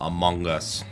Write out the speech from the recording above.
Among Us.